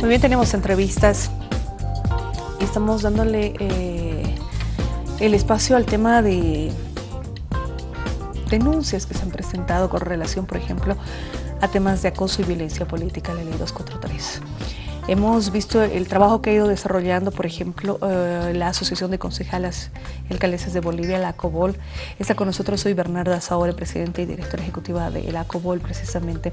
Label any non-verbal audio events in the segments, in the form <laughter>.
Muy bien, tenemos entrevistas y estamos dándole eh, el espacio al tema de denuncias que se han presentado con relación, por ejemplo, a temas de acoso y violencia política, la ley 243. Hemos visto el trabajo que ha ido desarrollando, por ejemplo, eh, la Asociación de Concejalas Alcaldesas de Bolivia, la ACOBOL. Está con nosotros hoy Bernarda Saore, presidenta y directora ejecutiva de la ACOBOL, precisamente,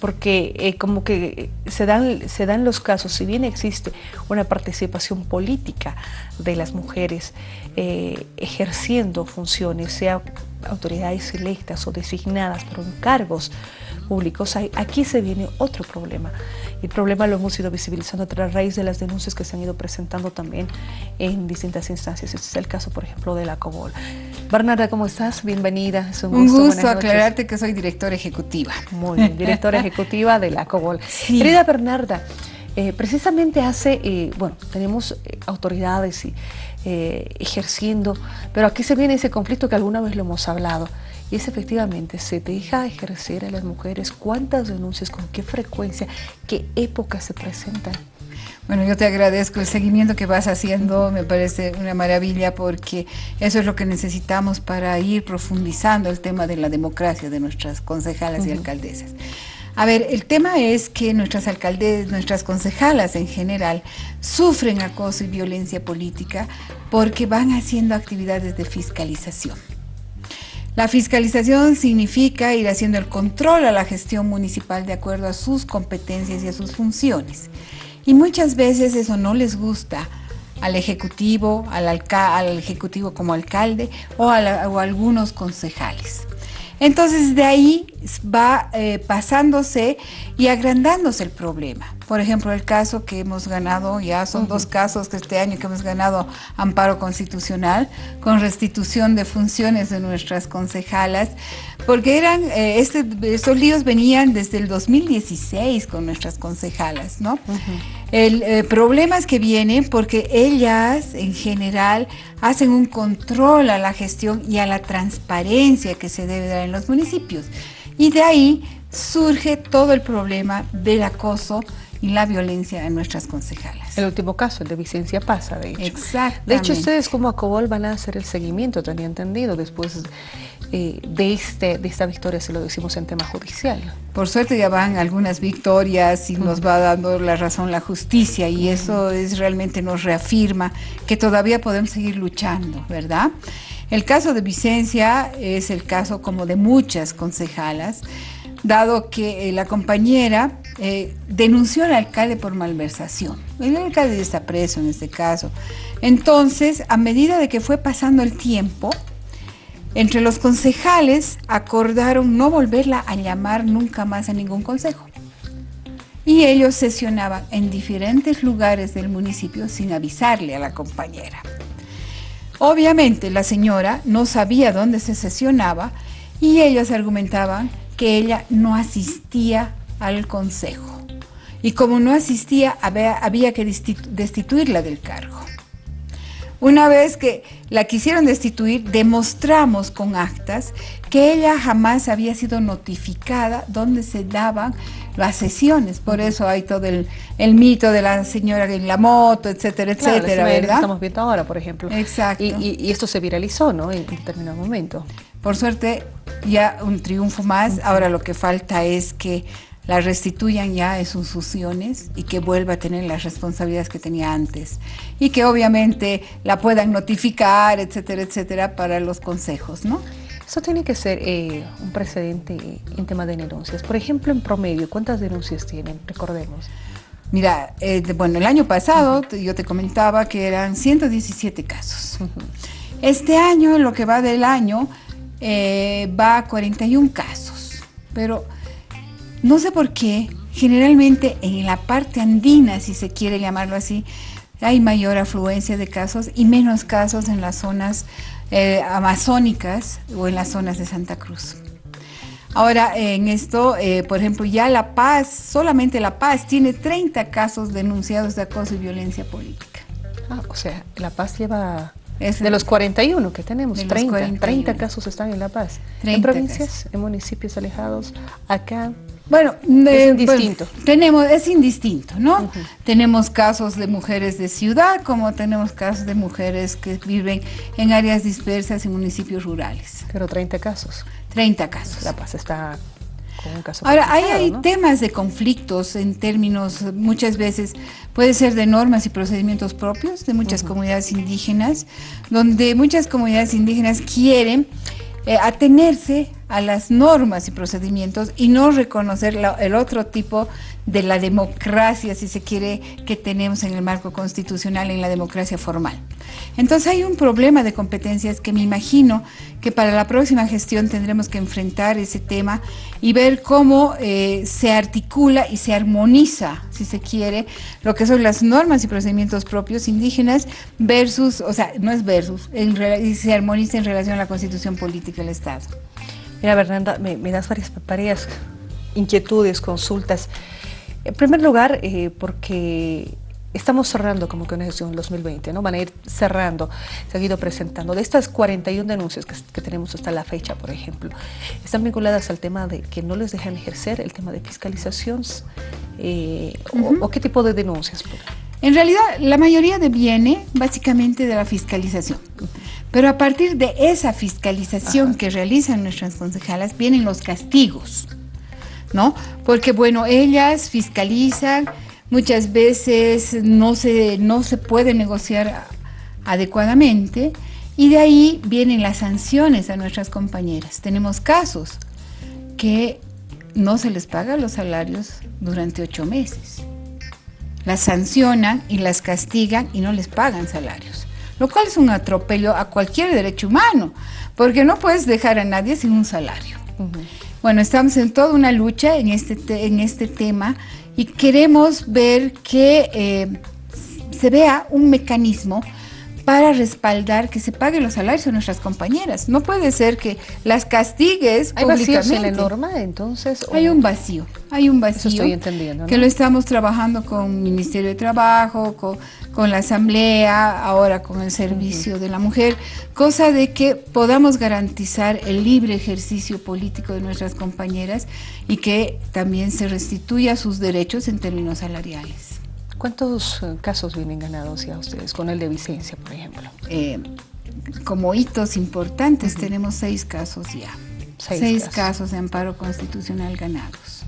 porque eh, como que se dan, se dan los casos, si bien existe una participación política de las mujeres eh, ejerciendo funciones, sea autoridades electas o designadas por cargos públicos, aquí se viene otro problema. El problema lo hemos ido visibilizando a raíz de las denuncias que se han ido presentando también en distintas instancias. Este es el caso, por ejemplo, de la COBOL. Bernarda, ¿cómo estás? Bienvenida. Es un gusto, un gusto aclararte que soy directora ejecutiva. Muy bien, directora <laughs> ejecutiva de la COBOL. Querida Bernarda, eh, precisamente hace, eh, bueno, tenemos eh, autoridades y, ejerciendo, pero aquí se viene ese conflicto que alguna vez lo hemos hablado, y es efectivamente, se deja ejercer a las mujeres, cuántas denuncias, con qué frecuencia, qué épocas se presentan. Bueno, yo te agradezco el seguimiento que vas haciendo, me parece una maravilla porque eso es lo que necesitamos para ir profundizando el tema de la democracia de nuestras concejalas y alcaldesas. A ver, el tema es que nuestras alcaldes, nuestras concejalas en general, sufren acoso y violencia política porque van haciendo actividades de fiscalización. La fiscalización significa ir haciendo el control a la gestión municipal de acuerdo a sus competencias y a sus funciones. Y muchas veces eso no les gusta al ejecutivo, al, al ejecutivo como alcalde o a, o a algunos concejales. Entonces de ahí va eh, pasándose y agrandándose el problema. Por ejemplo, el caso que hemos ganado, ya son dos casos que este año que hemos ganado amparo constitucional con restitución de funciones de nuestras concejalas, porque eran, eh, este, estos líos venían desde el 2016 con nuestras concejalas, ¿no? El eh, problema es que vienen porque ellas en general hacen un control a la gestión y a la transparencia que se debe dar en los municipios. Y de ahí surge todo el problema del acoso y la violencia en nuestras concejalas. El último caso, el de Vicencia Pasa, de hecho. Exactamente. De hecho, ustedes como ACOBOL van a hacer el seguimiento, tenía entendido, después eh, de, este, de esta victoria, se lo decimos en tema judicial. Por suerte ya van algunas victorias y nos va dando la razón la justicia y eso es realmente nos reafirma que todavía podemos seguir luchando, ¿verdad? El caso de Vicencia es el caso como de muchas concejalas, dado que eh, la compañera eh, denunció al alcalde por malversación. El alcalde está preso en este caso. Entonces, a medida de que fue pasando el tiempo, entre los concejales acordaron no volverla a llamar nunca más a ningún consejo. Y ellos sesionaban en diferentes lugares del municipio sin avisarle a la compañera. Obviamente la señora no sabía dónde se sesionaba y ellos argumentaban que ella no asistía al consejo. Y como no asistía, había, que destituirla del cargo. Una vez que la quisieron destituir, demostramos con actas que ella jamás había sido notificada dónde se daban las sesiones. Por eso hay todo el, mito de la señora en la moto, etcétera, etcétera, ¿verdad? estamos viendo ahora, por ejemplo. Exacto. Y, esto se viralizó, ¿no? En, determinado momento. Por suerte, ya un triunfo más. Ahora lo que falta es que la restituyan ya en sus funciones y que vuelva a tener las responsabilidades que tenía antes. Y que obviamente la puedan notificar, etcétera, etcétera, para los consejos, ¿no? Eso tiene que ser eh, un precedente en tema de denuncias. Por ejemplo, en promedio, ¿cuántas denuncias tienen? Recordemos. Mira, eh, bueno, el año pasado yo te comentaba que eran 117 casos. Este año, lo que va del año, eh, va a 41 casos. Pero no sé por qué, generalmente en la parte andina, si se quiere llamarlo así, hay mayor afluencia de casos y menos casos en las zonas eh, amazónicas o en las zonas de Santa Cruz. Ahora, en esto, eh, por ejemplo, ya La Paz, solamente La Paz tiene 30 casos denunciados de acoso y violencia política. Ah, o sea, La Paz lleva de los 41 que tenemos, 30, 30 casos están en La Paz. en provincias, en municipios alejados, acá Bueno, es indistinto. tenemos, es indistinto, ¿no? Tenemos casos de mujeres de ciudad, como tenemos casos de mujeres que viven en áreas dispersas y municipios rurales. Pero 30 casos. 30 casos. La Paz está con un caso. Ahora, ahí hay temas de conflictos en términos, muchas veces, puede ser de normas y procedimientos propios de muchas comunidades indígenas, donde muchas comunidades indígenas quieren eh, atenerse a las normas y procedimientos y no reconocer el otro tipo de la democracia, si se quiere, que tenemos en el marco constitucional, en la democracia formal. Entonces hay un problema de competencias que me imagino que para la próxima gestión tendremos que enfrentar ese tema y ver cómo eh, se articula y se armoniza, si se quiere, lo que son las normas y procedimientos propios indígenas versus, o sea, no es versus, y se armoniza en relación a la constitución política del Estado. Mira, Bernanda, me, das varias, varias inquietudes, consultas. En primer lugar, eh, porque estamos cerrando como que una gestión 2020, ¿no? Van a ir cerrando, se han ido presentando. De estas 41 denuncias que, tenemos hasta la fecha, por ejemplo, están vinculadas al tema de que no les dejan ejercer, el tema de fiscalizaciones, eh, o, qué tipo de denuncias. En realidad, la mayoría viene básicamente de la fiscalización. Pero a partir de esa fiscalización que realizan nuestras concejalas, vienen los castigos, ¿no? Porque, bueno, ellas fiscalizan, muchas veces no se, no se puede negociar adecuadamente y de ahí vienen las sanciones a nuestras compañeras. Tenemos casos que no se les paga los salarios durante ocho meses. Las sancionan y las castigan y no les pagan salarios, lo cual es un atropello a cualquier derecho humano, porque no puedes dejar a nadie sin un salario. Bueno, estamos en toda una lucha en este, en este tema y queremos ver que eh, se vea un mecanismo para respaldar que se paguen los salarios a nuestras compañeras. No puede ser que las castigues ¿Hay públicamente. en la norma entonces? Hay un vacío, hay un vacío. Eso estoy entendiendo. Que lo estamos trabajando con el Ministerio de Trabajo, con, la Asamblea, ahora con el Servicio de la Mujer, cosa de que podamos garantizar el libre ejercicio político de nuestras compañeras y que también se restituya sus derechos en términos salariales. ¿Cuántos eh, casos vienen ganados ya ustedes con el de Vicencia, por ejemplo? Eh, como hitos importantes tenemos seis casos ya. Seis, casos. de amparo constitucional ganados.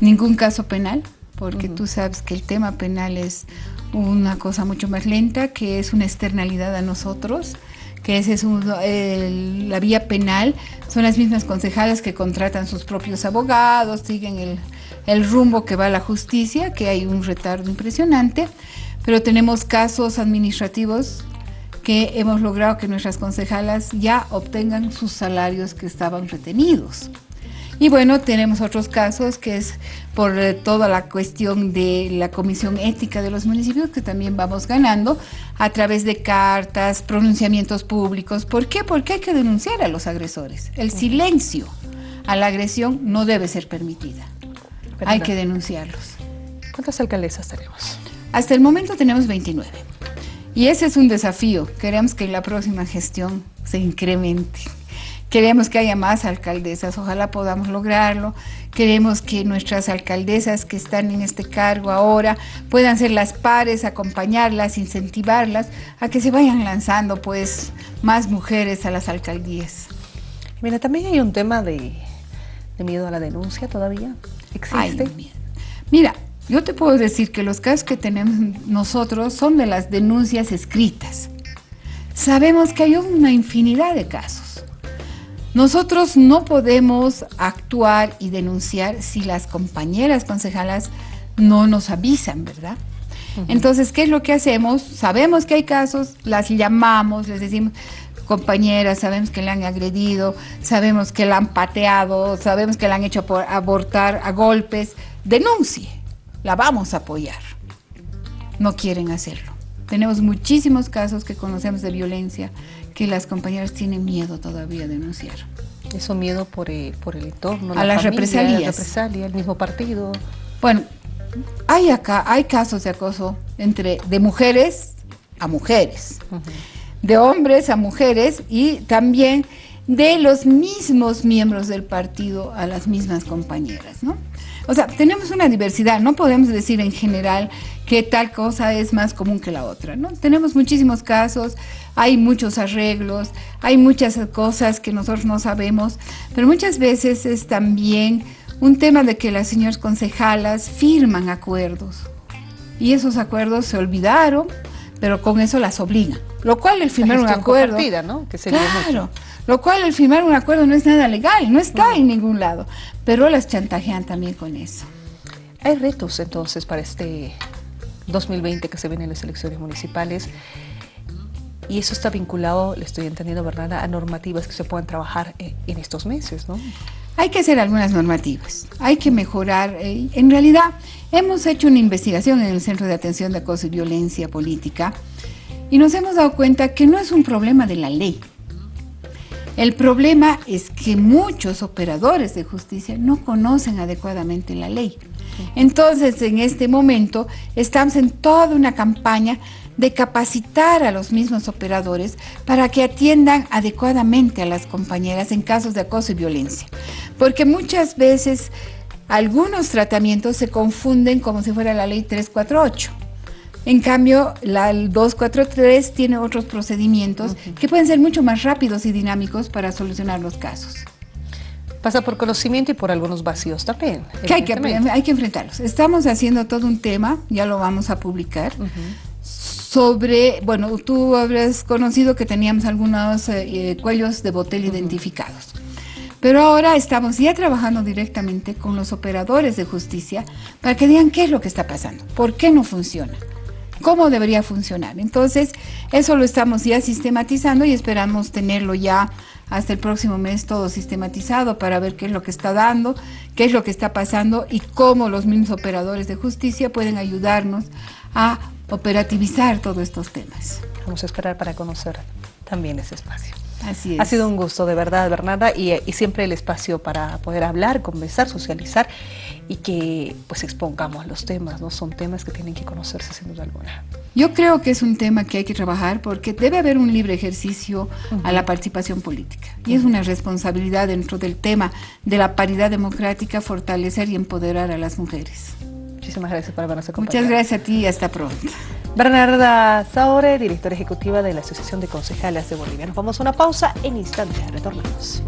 Ningún caso penal, porque tú sabes que el tema penal es una cosa mucho más lenta, que es una externalidad a nosotros, que ese es la vía penal, son las mismas concejales que contratan sus propios abogados, siguen el, el rumbo que va a la justicia, que hay un retardo impresionante, pero tenemos casos administrativos que hemos logrado que nuestras concejalas ya obtengan sus salarios que estaban retenidos. Y bueno, tenemos otros casos que es por eh, toda la cuestión de la comisión ética de los municipios que también vamos ganando a través de cartas, pronunciamientos públicos. ¿Por qué? Porque hay que denunciar a los agresores. El silencio a la agresión no debe ser permitida. Hay que denunciarlos. ¿Cuántas alcaldesas tenemos? Hasta el momento tenemos 29. Y ese es un desafío. Queremos que en la próxima gestión se incremente. Queremos que haya más alcaldesas, ojalá podamos lograrlo. Queremos que nuestras alcaldesas que están en este cargo ahora puedan ser las pares, acompañarlas, incentivarlas a que se vayan lanzando pues más mujeres a las alcaldías. Mira, también hay un tema de, de miedo a la denuncia todavía. ¿Existe? mira, yo te puedo decir que los casos que tenemos nosotros son de las denuncias escritas. Sabemos que hay una infinidad de casos. Nosotros no podemos actuar y denunciar si las compañeras concejalas no nos avisan, ¿verdad? Entonces, ¿qué es lo que hacemos? Sabemos que hay casos, las llamamos, les decimos, compañeras, sabemos que le han agredido, sabemos que la han pateado, sabemos que la han hecho abortar a golpes, denuncie, la vamos a apoyar. No quieren hacerlo. Tenemos muchísimos casos que conocemos de violencia que las compañeras tienen miedo todavía a denunciar. Eso miedo por, por el entorno, a las represalias. La represalia, el mismo partido. Bueno, hay acá, hay casos de acoso entre de mujeres a mujeres de hombres a mujeres y también de los mismos miembros del partido a las mismas compañeras, ¿no? O sea, tenemos una diversidad, no podemos decir en general que tal cosa es más común que la otra, ¿no? Tenemos muchísimos casos, hay muchos arreglos, hay muchas cosas que nosotros no sabemos, pero muchas veces es también un tema de que las señoras concejalas firman acuerdos y esos acuerdos se olvidaron, pero con eso las obligan. Lo cual el firmar un acuerdo... ¿no? Que claro, lo cual el firmar un acuerdo no es nada legal, no está en ningún lado, pero las chantajean también con eso. Hay retos entonces para este 2020 que se vienen las elecciones municipales y eso está vinculado, le estoy entendiendo, ¿verdad?, a normativas que se puedan trabajar eh, en estos meses, ¿no? Hay que hacer algunas normativas, hay que mejorar. Eh, en realidad, hemos hecho una investigación en el Centro de Atención de Acoso y Violencia Política y nos hemos dado cuenta que no es un problema de la ley. El problema es que muchos operadores de justicia no conocen adecuadamente la ley. Entonces, en este momento, estamos en toda una campaña de capacitar a los mismos operadores para que atiendan adecuadamente a las compañeras en casos de acoso y violencia. Porque muchas veces algunos tratamientos se confunden como si fuera la ley 348. En cambio, la 243 tiene otros procedimientos que pueden ser mucho más rápidos y dinámicos para solucionar los casos. Pasa por conocimiento y por algunos vacíos también. Que hay, que, hay que enfrentarlos. Estamos haciendo todo un tema, ya lo vamos a publicar, sobre, bueno, tú habrás conocido que teníamos algunos eh, eh, cuellos de botella identificados. Pero ahora estamos ya trabajando directamente con los operadores de justicia para que digan qué es lo que está pasando, por qué no funciona, cómo debería funcionar. Entonces, eso lo estamos ya sistematizando y esperamos tenerlo ya hasta el próximo mes todo sistematizado para ver qué es lo que está dando, qué es lo que está pasando y cómo los mismos operadores de justicia pueden ayudarnos a operativizar todos estos temas. Vamos a esperar para conocer también ese espacio. Así es. Ha sido un gusto, de verdad, Bernarda, y, y, siempre el espacio para poder hablar, conversar, socializar y que pues expongamos los temas, ¿no? Son temas que tienen que conocerse sin duda alguna. Yo creo que es un tema que hay que trabajar porque debe haber un libre ejercicio a la participación política y es una responsabilidad dentro del tema de la paridad democrática fortalecer y empoderar a las mujeres. Muchísimas gracias por habernos acompañado. Muchas gracias a ti y hasta pronto. Bernarda Saure, directora ejecutiva de la Asociación de Concejales de Bolivia. Nos vamos a una pausa, en instantes retornamos.